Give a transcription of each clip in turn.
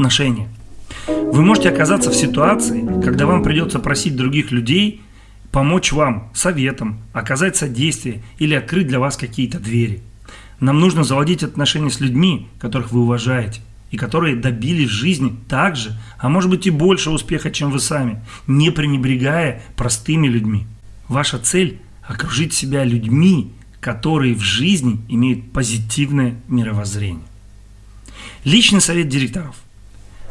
Отношения. Вы можете оказаться в ситуации, когда вам придется просить других людей помочь вам советом, оказать содействие или открыть для вас какие-то двери. Нам нужно заводить отношения с людьми, которых вы уважаете, и которые добились в жизни так же, а может быть и больше успеха, чем вы сами, не пренебрегая простыми людьми. Ваша цель – окружить себя людьми, которые в жизни имеют позитивное мировоззрение. Личный совет директоров.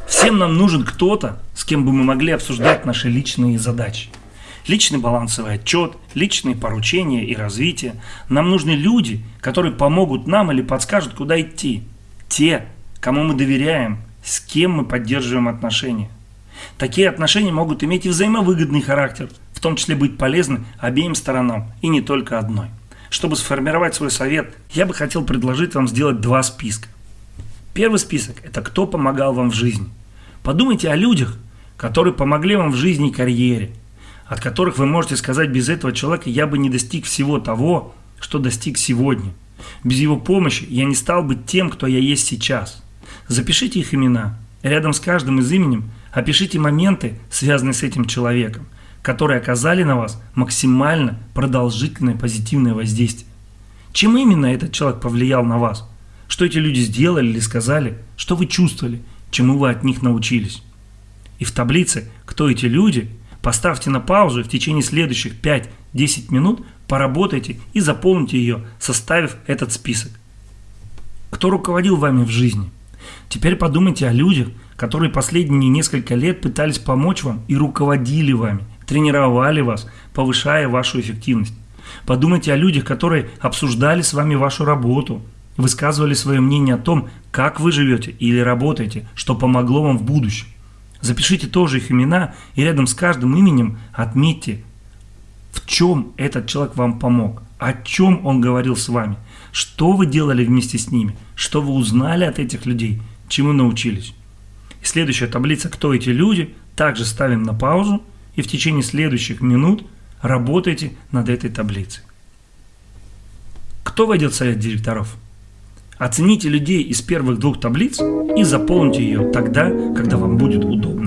Всем нам нужен кто-то, с кем бы мы могли обсуждать наши личные задачи. Личный балансовый отчет, личные поручения и развитие. Нам нужны люди, которые помогут нам или подскажут, куда идти. Те, кому мы доверяем, с кем мы поддерживаем отношения. Такие отношения могут иметь и взаимовыгодный характер, в том числе быть полезны обеим сторонам и не только одной. Чтобы сформировать свой совет, я бы хотел предложить вам сделать два списка. Первый список – это кто помогал вам в жизни. Подумайте о людях, которые помогли вам в жизни и карьере, от которых вы можете сказать, без этого человека я бы не достиг всего того, что достиг сегодня. Без его помощи я не стал бы тем, кто я есть сейчас. Запишите их имена. Рядом с каждым из именем опишите моменты, связанные с этим человеком, которые оказали на вас максимально продолжительное позитивное воздействие. Чем именно этот человек повлиял на вас? Что эти люди сделали или сказали? Что вы чувствовали? Чему вы от них научились? И в таблице «Кто эти люди?» поставьте на паузу и в течение следующих 5-10 минут поработайте и заполните ее, составив этот список. Кто руководил вами в жизни? Теперь подумайте о людях, которые последние несколько лет пытались помочь вам и руководили вами, тренировали вас, повышая вашу эффективность. Подумайте о людях, которые обсуждали с вами вашу работу, высказывали свое мнение о том, как вы живете или работаете, что помогло вам в будущем. Запишите тоже их имена и рядом с каждым именем отметьте, в чем этот человек вам помог, о чем он говорил с вами, что вы делали вместе с ними, что вы узнали от этих людей, чему научились. И следующая таблица «Кто эти люди?» также ставим на паузу и в течение следующих минут работайте над этой таблицей. Кто войдет в совет директоров? Оцените людей из первых двух таблиц и заполните ее тогда, когда вам будет удобно.